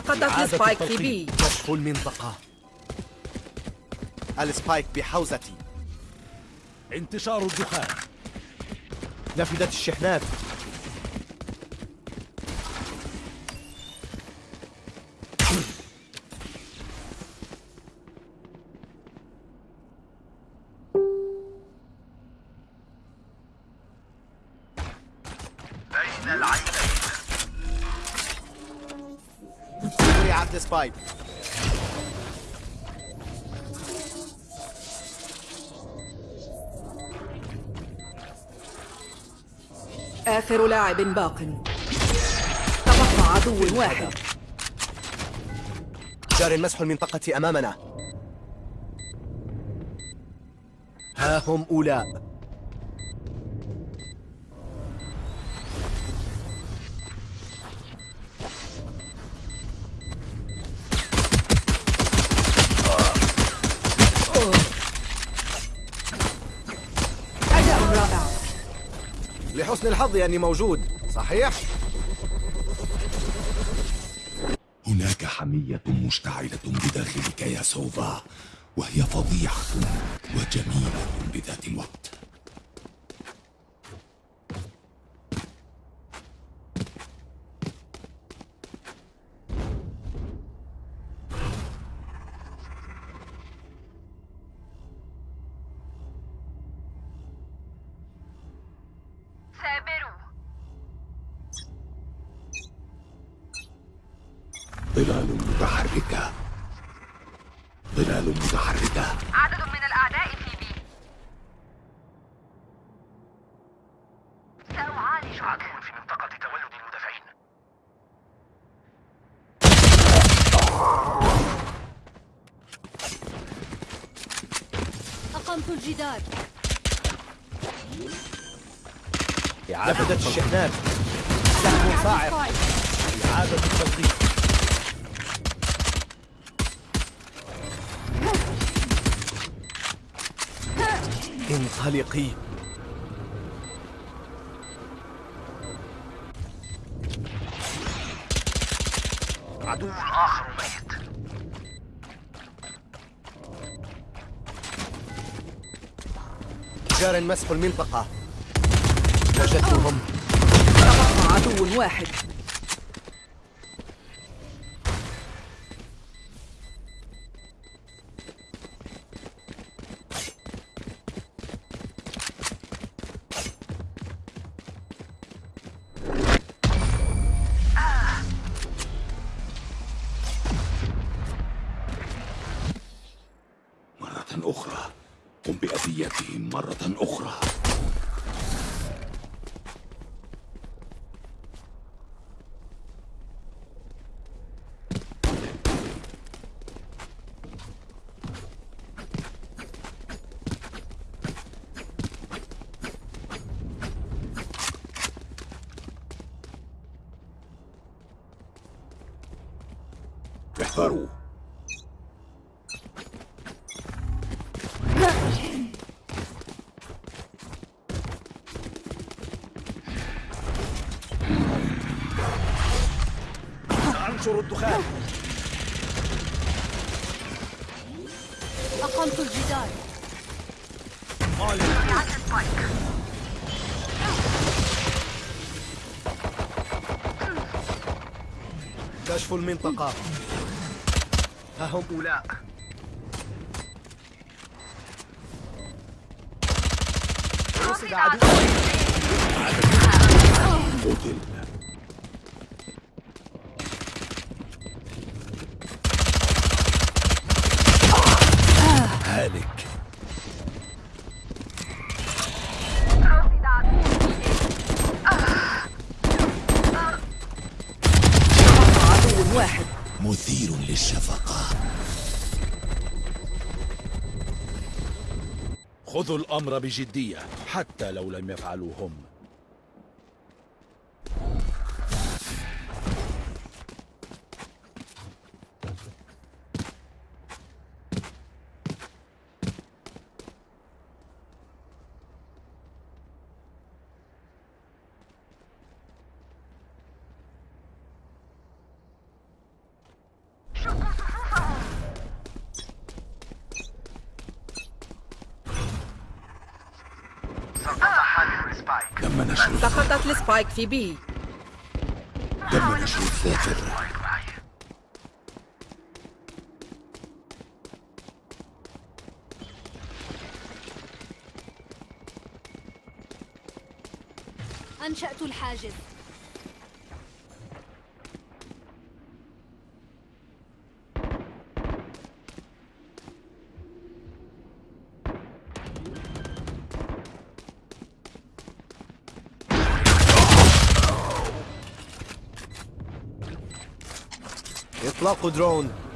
سقطت spike في. B. كشف المنطقة. ال spike بحوزتي. انتشار الدخان. نفذت الشحنات. لاعب باق. تبقى عدو واحد. جار مسح المنطقة أمامنا. ها هم أولاء لحسن الحظ أني موجود. صحيح؟ هناك حمية مشتعلة بداخلك يا سوفا وهي فظيعة وجميلة بذات الوقت ظلال متحركة. ظلال متحركة. عدد من الأعداء في بي. سأعالج عدو في منطقة تولد المدافعين. أقمت الجدار. نفذت الشحنات. سهم صاعق. إعادة التلقيم انطلقي عدو آخر ميت. جار مسح المنطقة. وجدتهم. عدو واحد. بأذيتهم مرة أخرى احذروا سأنشر الدخان. أقمت الجدار. كشف المنطقة. ها هم أولاء. رصد عدو. قتل هالك رصد عدو تبقى عدو واحد مثير للشفقة خذوا الأمر بجدية حتى لو لم يفعلوا هم السبايك في بي الذاكر سبايك معي أنشأت الحاجز. إطلاق درون آخر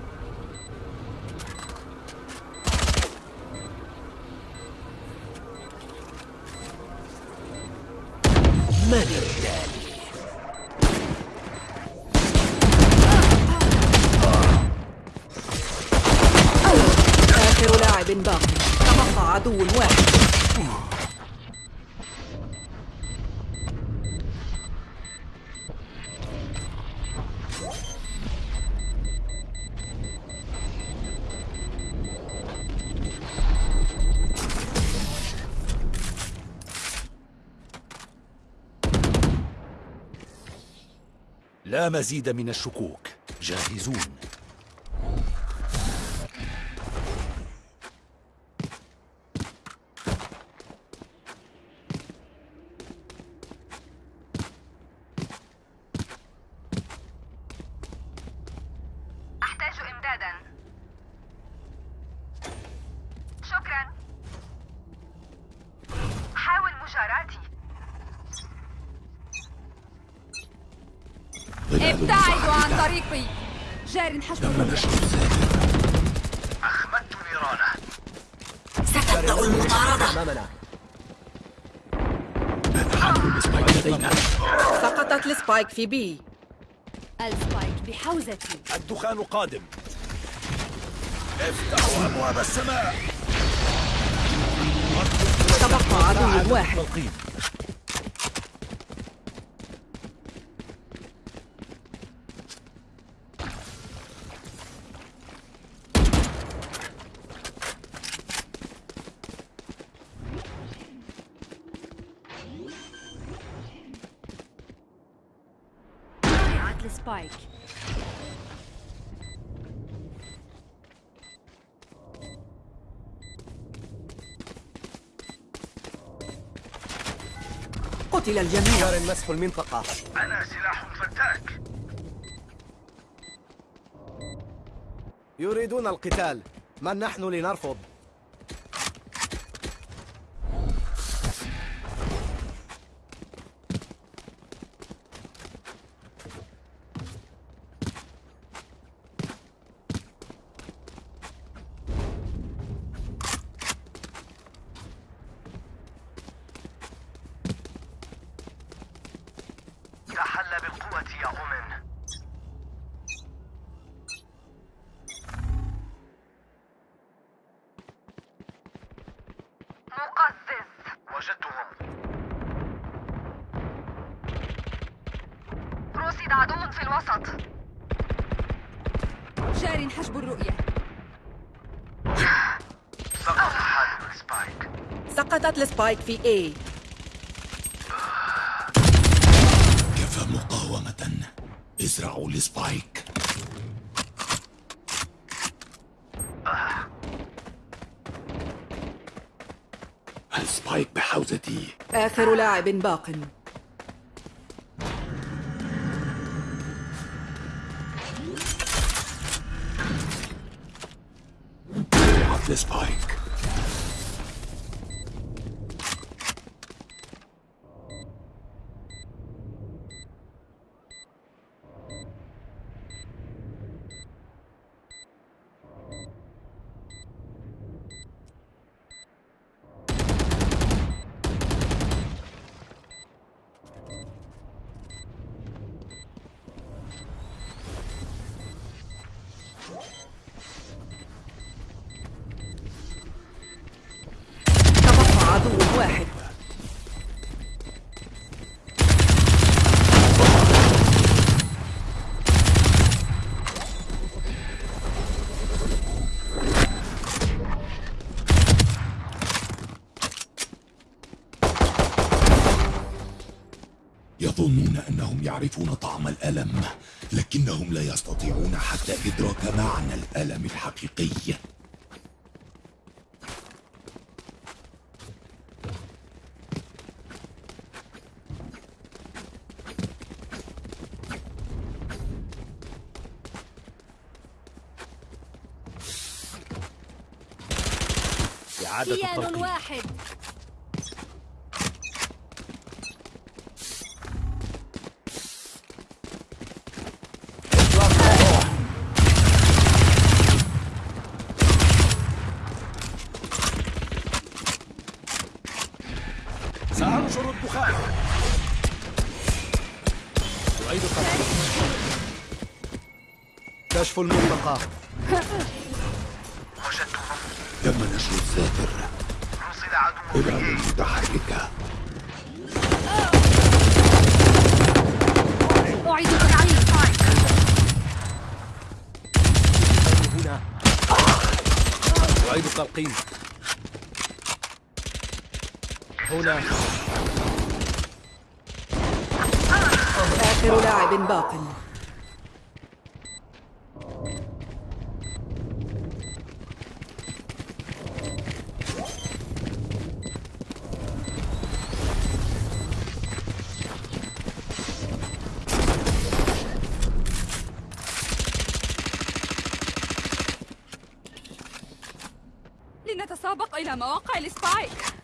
لا مزيد من الشكوك. جاهزون. ابتعدوا عن. طريقي. جار الذاكر أخمدت نيرانه ال spike لدينا سقطت ال spike في B. ال spike بحوزتي. الدخان قادم. افتحوا أبواب السماء. تبقى عدو واحد. قتل الجميع. جار مسح المنطقة. أنا سلاح فتاك. يريدون القتال. من نحن لنرفض؟ ال spike في A. كفى مقاومة؟ ازرعوا ال spike ال spike بحوزتي. آخر لاعب باق. وقعت السبايك يعرفون طعم الألم لكنهم لا يستطيعون حتى إدراك معنى الألم الحقيقي. إعادة كيان واحد. لنتسابق إلى مواقع السبايك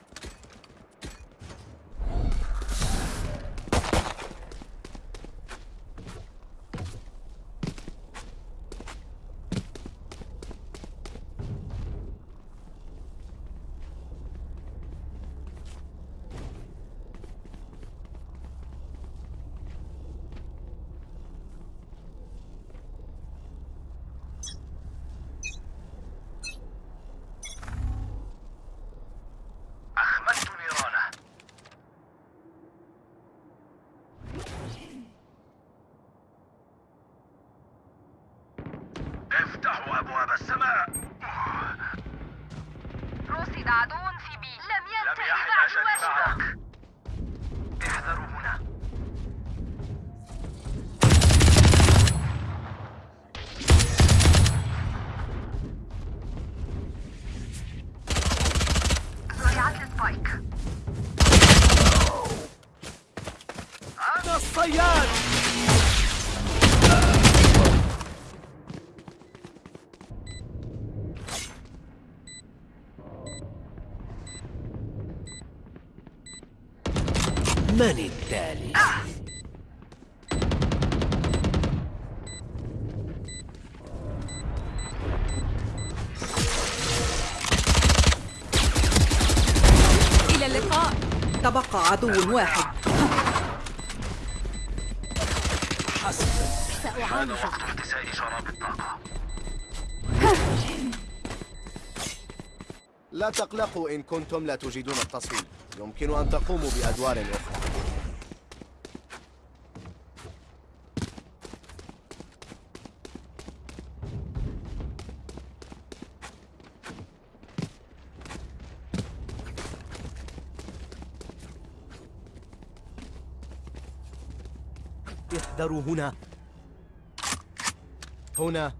من التالي؟ إلى اللقاء. تبقى عدو واحد. سأعالج وقت احتساء شراب الطاقة لا تقلقوا إن كنتم لا تجيدون التصويت يمكن أن تقوموا بأدوار أخرى. احذروا هنا. هنا.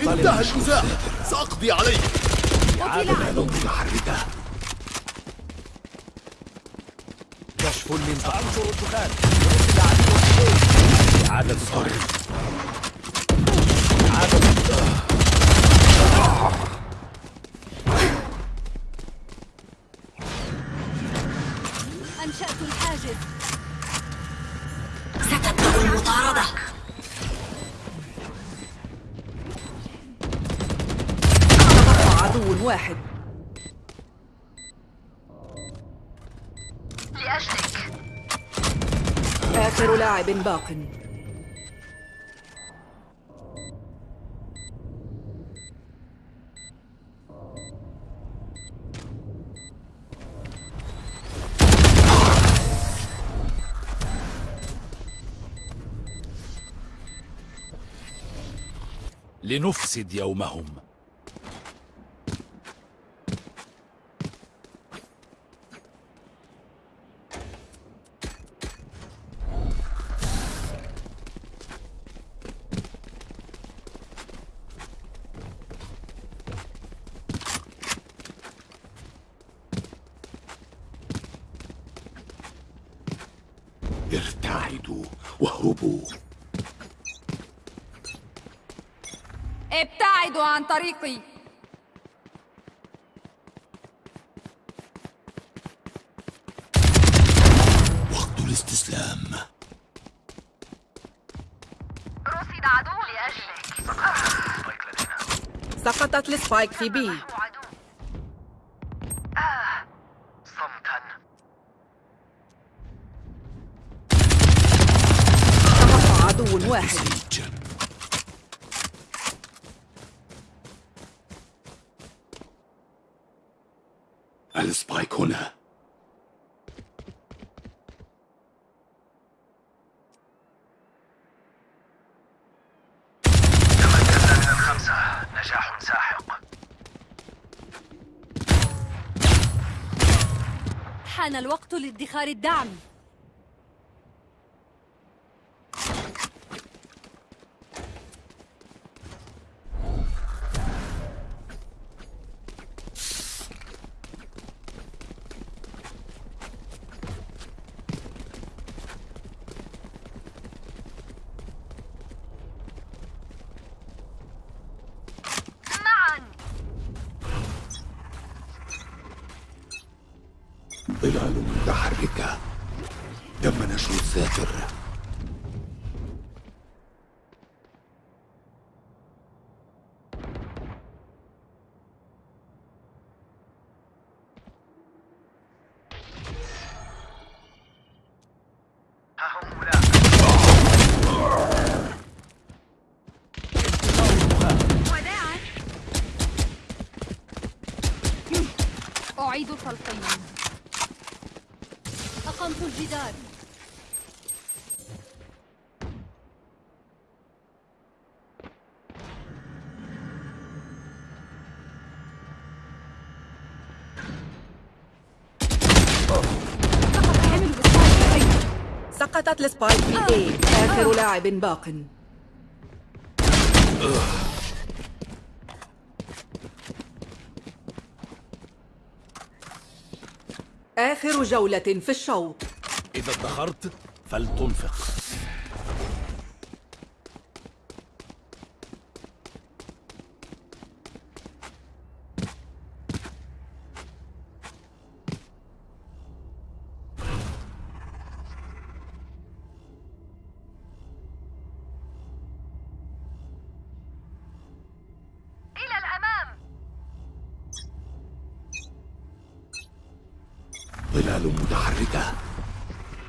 انتهى النزاع سأقضي عليك. إبعاد متحركة كشف المنطقة سأنشر الدخان. إعادة التلقيم باق. لنفسد يومهم. ابتعدوا عن طريقي. وقت الاستسلام. رصد عدو لأجلك. سقطت السبايك في بي نحو عدو صمتا تبقى عدو واحد سيج السبايك هنا تمكنا من الخمسة نجاح ساحق حان الوقت لادخار الدعم معا ظلال متحركة تم نشر الذاكر سقطت السبايك في اي آخر لاعب باق. آخر جولة في الشوط. إذا ادخرت فلتنفق. ظلال متحركة.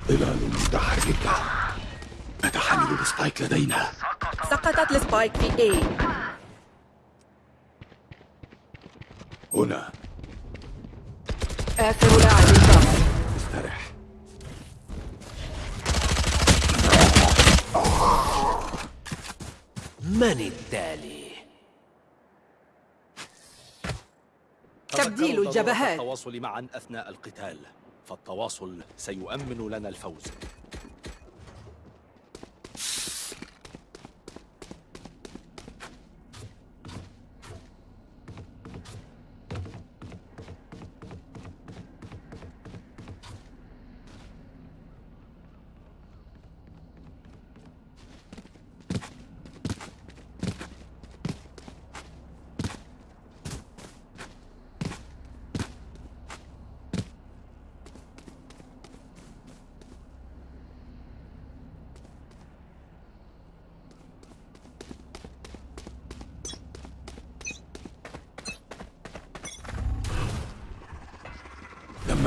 ظلال متحركة. نتحمل ال spike لدينا. سقطت ال spike في A هنا. آخر لاعب باق استرح. من التالي؟ تبديل الجبهات. التواصل معا أثناء القتال. فالتواصل سيؤمن لنا الفوز.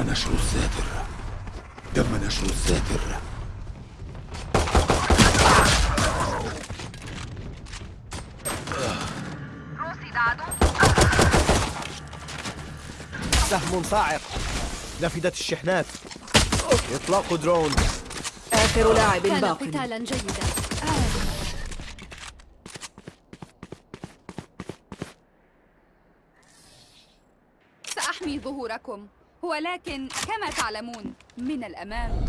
تم نشر الذاكر تم نشر عدو سهم صاعق. نفدت الشحنات. إطلاق درون. آخر لاعب كان باق. قتالا جيدا. سأحمي ظهوركم. ولكن كما تعلمون من الأمام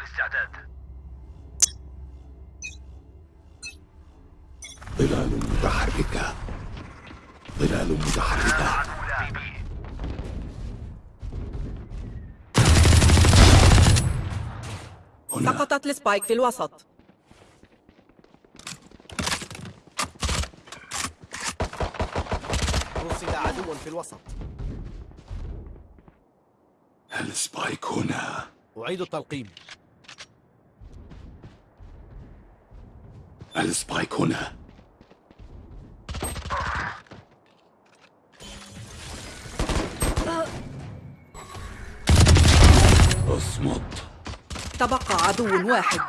الاستعداد ظلال متحركة ظلال متحركة عدو لا بي هنا. سقطت ال spike في الوسط. رصد عدو في الوسط. ال spike هنا. أعيد التلقيم. السبايك هنا. أصمت. تبقى عدو واحد.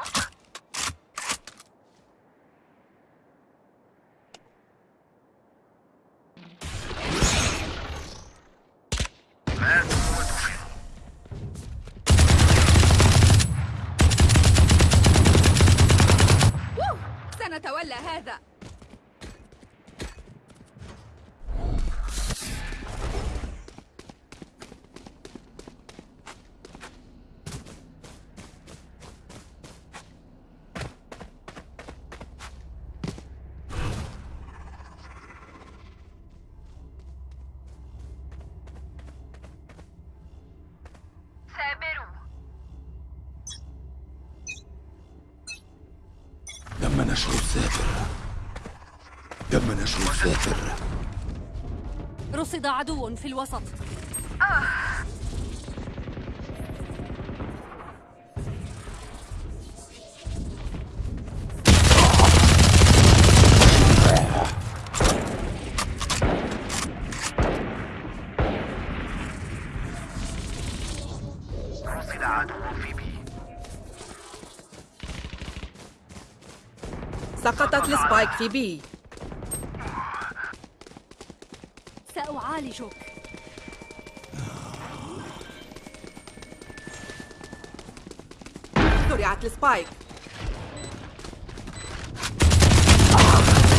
نشر الساتر. تم نشر الساتر. رصد عدو في الوسط. رصد ال spike في B سأعالجك. زرعت ال spike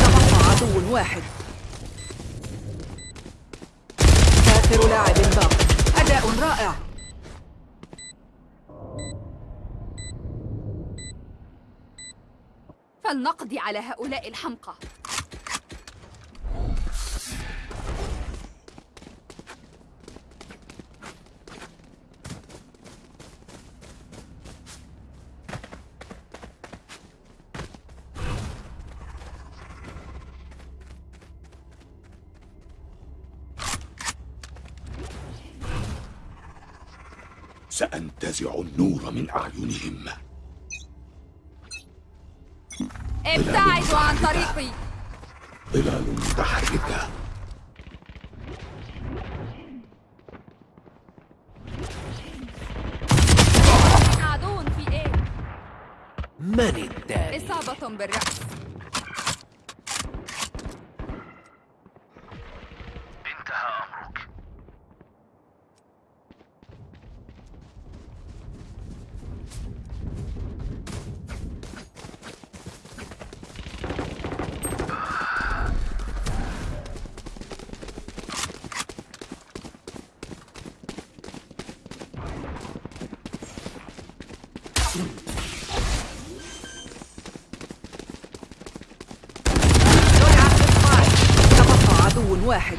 تبقى عدو واحد آخر لاعب باق أداء رائع فلنقضي على هؤلاء الحمقى. سأنتزع النور من أعينهم. ابتعدوا عن طريقي ظلال متحركة من التالي؟ إصابة بالرأس انتهى أمرك زرعت ال spike تبقى عدو واحد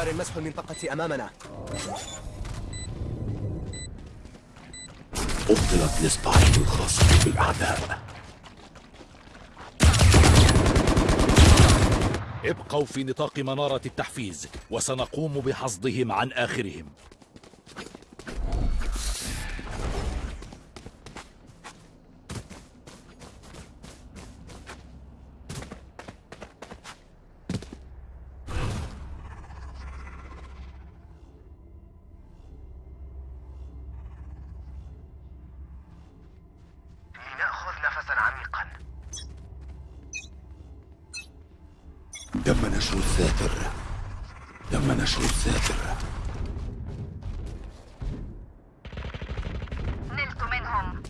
جاري مسح المنطقة أمامنا. أبطلت ال spike الخاصة بالأعداء. ابقوا في نطاق منارة التحفيز وسنقوم بحصدهم عن آخرهم لنأخذ نفسا عميقا تم نشر الساتر تم نشر الساتر نلت منهم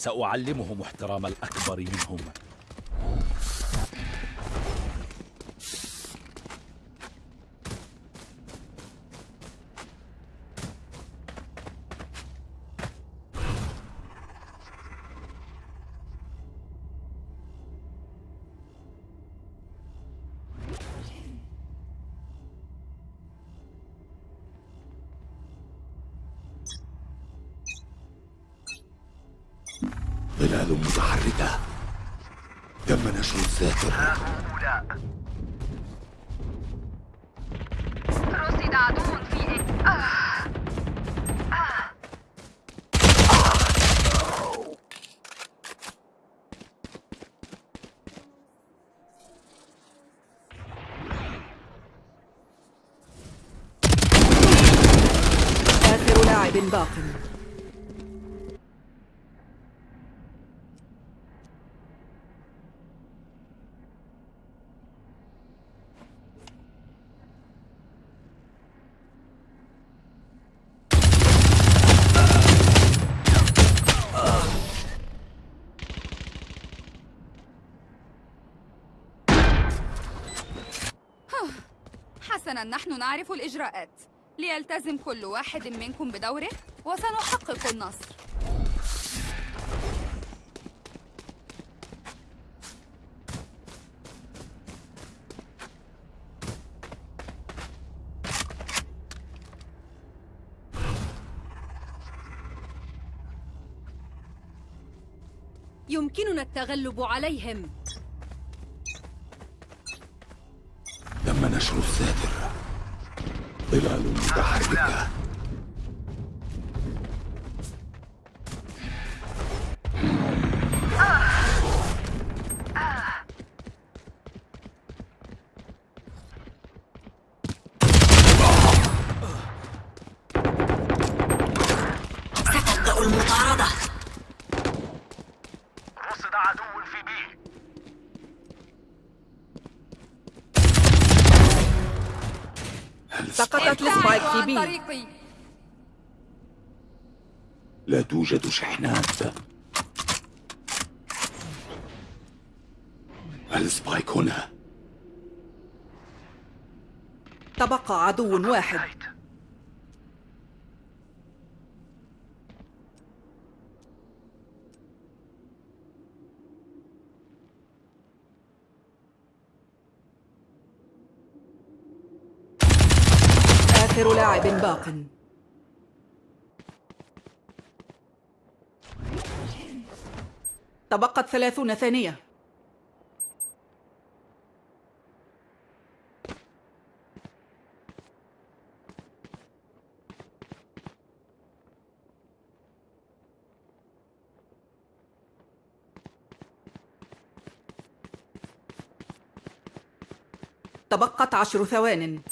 سأعلمهم احترام الأكبر منهم. حسنا نحن نعرف الإجراءات. ليلتزم كل واحد منكم بدوره وسنحقق النصر. يمكننا التغلب عليهم. ظلال لا توجد شحنات. السبايك هنا. تبقى عدو واحد. آخر لاعب باق. تبقت ثلاثون ثانية. تبقت عشر ثوان.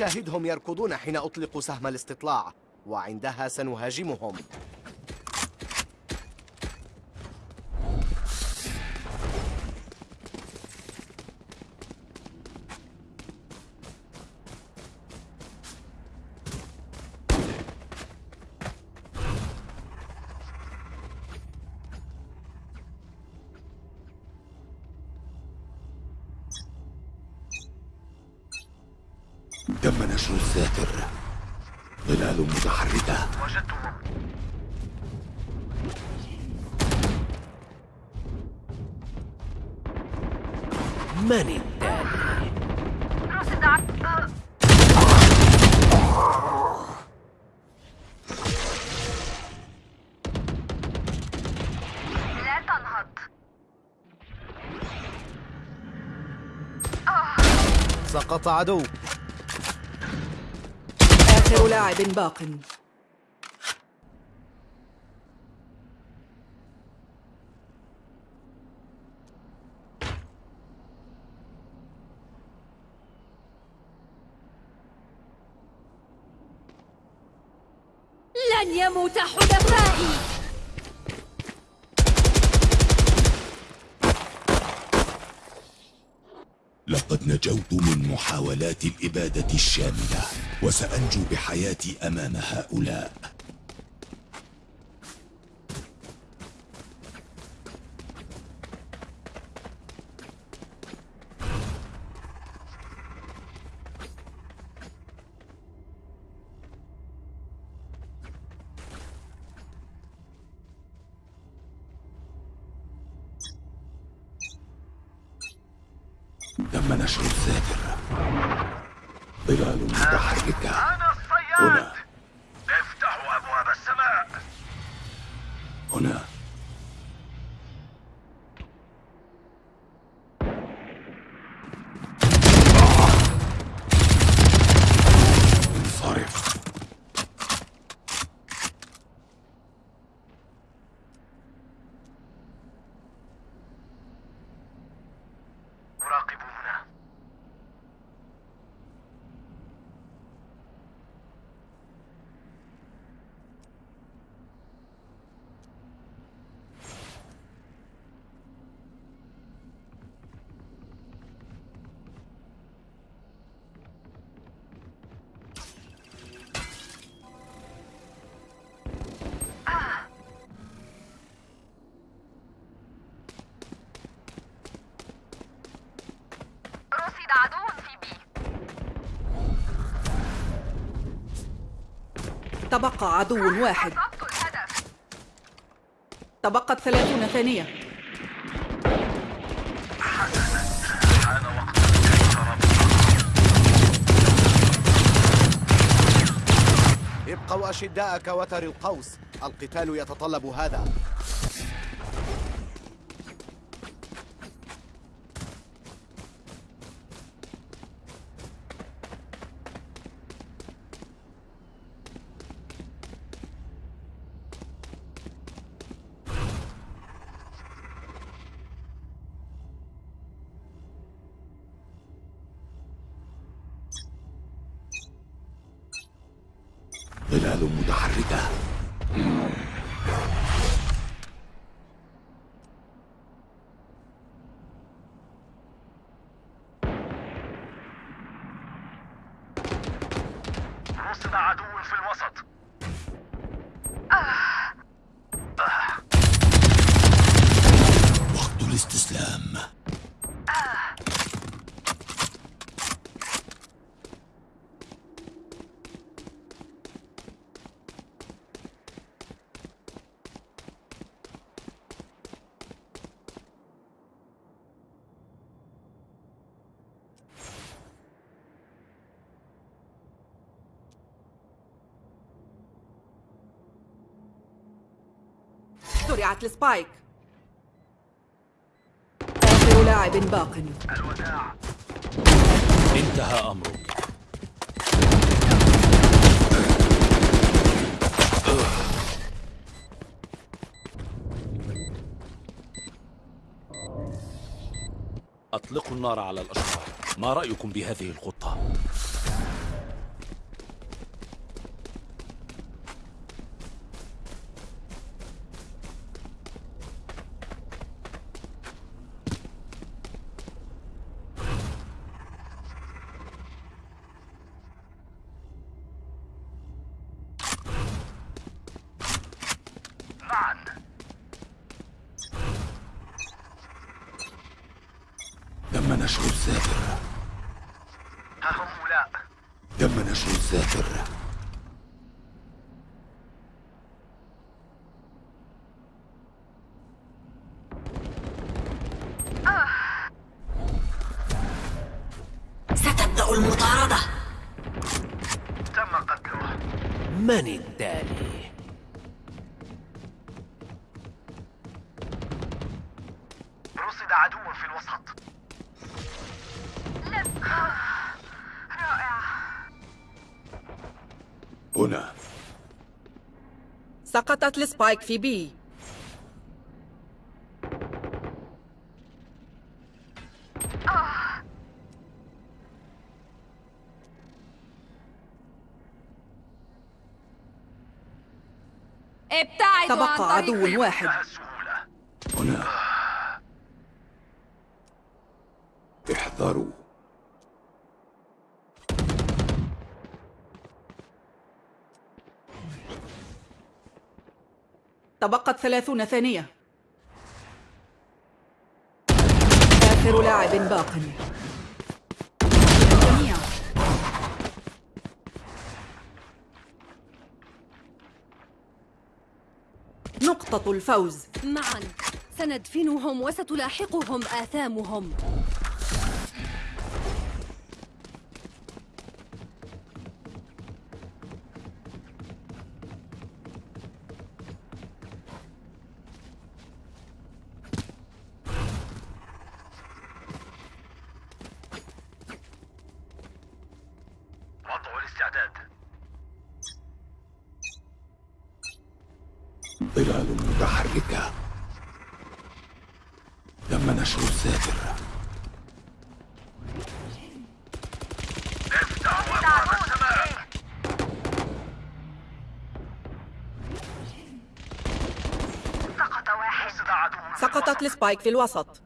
شاهدهم يركضون حين أطلق سهم الاستطلاع وعندها سنهاجمهم. سقط عدو. آخر لاعب باق. لقد نجوت من محاولات الإبادة الشاملة وسأنجو بحياتي أمام هؤلاء. تبقى عدو واحد. تبقت ثلاثون ثانية. ابقوا أشداء كوتر القوس. القتال يتطلب هذا. عدو في الوسط وقت الاستسلام زرعت السبايك. آخر لاعب باق. الوداع انتهى أمرك. أطلقوا النار على الأشرار ما رأيكم بهذه الخطة؟ معا تم نشر الساتر ها هم أولاء الساتر ستبدأ المطاردة. تم قتله. من سقطت السبايك في بي. إبتعدوا تبقى عدو واحد. هنا. احذروا. تبقت ثلاثون ثانية. آخر لاعب باق. نقطة الفوز. معا. سندفنهم وستلاحقهم آثامهم. السبايك في الوسط.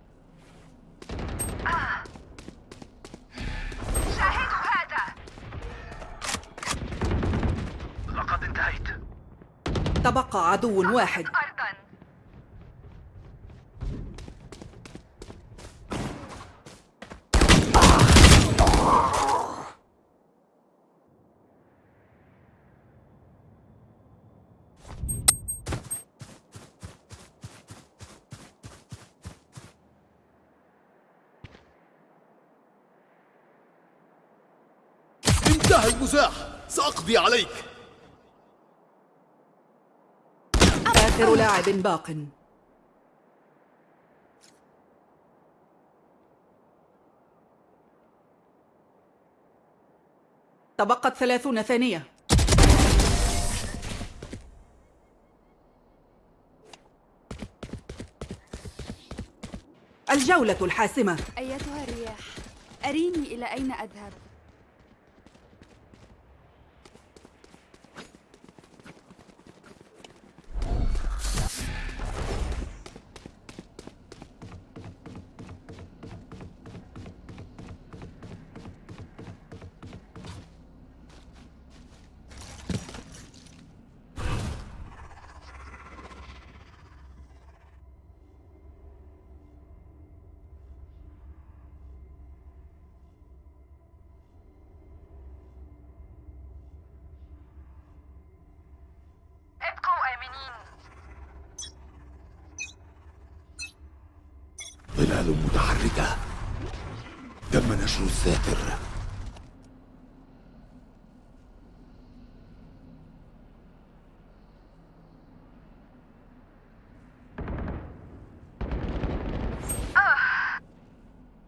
شاهدوا هذا. الوسط. لقد انتهيت. تبقى عدو واحد. أرضا المزاح سأقضي عليك. آخر لاعب باق. تبقت ثلاثون ثانية. الجولة الحاسمة. أيتها الرياح أريني إلى أين أذهب؟ ظلال متحركة. تم نشر الساتر.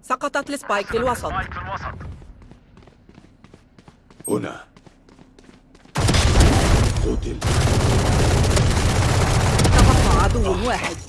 سقطت ال spike في الوسط. spike في الوسط هنا. قتل. تبقى عدو واحد.